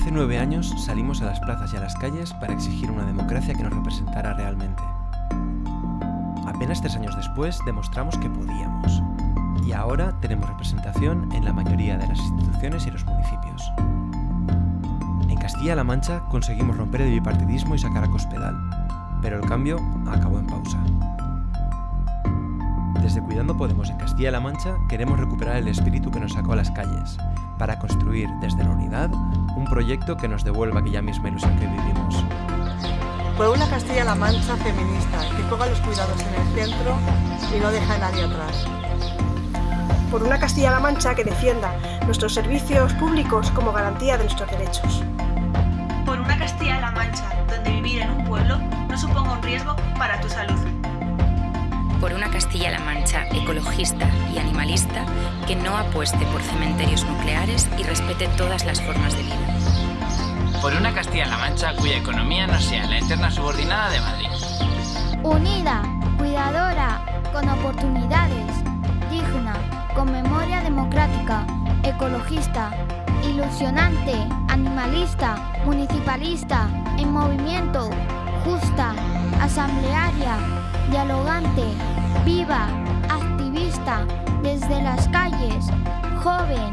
Hace nueve años salimos a las plazas y a las calles para exigir una democracia que nos representara realmente. Apenas tres años después demostramos que podíamos. Y ahora tenemos representación en la mayoría de las instituciones y los municipios. En Castilla-La Mancha conseguimos romper el bipartidismo y sacar a Cospedal, pero el cambio acabó en pausa. Desde Cuidando Podemos en Castilla-La Mancha queremos recuperar el espíritu que nos sacó a las calles, para construir desde la unidad un proyecto que nos devuelva aquella misma ilusión que vivimos. Por una Castilla-La Mancha feminista, que ponga los cuidados en el centro y no deja a nadie atrás. Por una Castilla-La Mancha que defienda nuestros servicios públicos como garantía de nuestros derechos. Por una Castilla-La Mancha donde vivir en un pueblo no suponga un riesgo para tu salud por una Castilla-La Mancha ecologista y animalista que no apueste por cementerios nucleares y respete todas las formas de vida. Por una Castilla-La Mancha cuya economía no sea la eterna subordinada de Madrid. Unida, cuidadora, con oportunidades, digna, con memoria democrática, ecologista, ilusionante, animalista, municipalista, en movimiento, justa, asamblearia, dialogante, viva, activista, desde las calles, joven,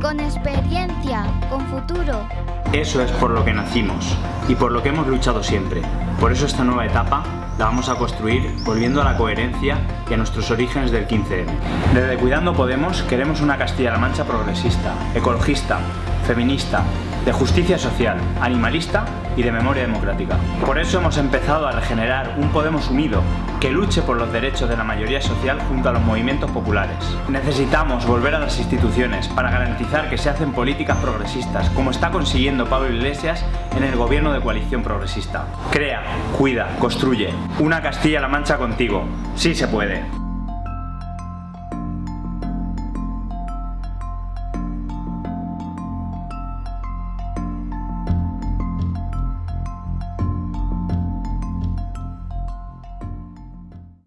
con experiencia, con futuro. Eso es por lo que nacimos y por lo que hemos luchado siempre. Por eso esta nueva etapa la vamos a construir volviendo a la coherencia y a nuestros orígenes del 15M. Desde Cuidando Podemos queremos una Castilla-La Mancha progresista, ecologista, feminista, de justicia social, animalista y de memoria democrática. Por eso hemos empezado a regenerar un Podemos unido que luche por los derechos de la mayoría social junto a los movimientos populares. Necesitamos volver a las instituciones para garantizar que se hacen políticas progresistas, como está consiguiendo Pablo Iglesias en el gobierno de coalición progresista. Crea, cuida, construye. Una Castilla-La Mancha contigo. Sí se puede.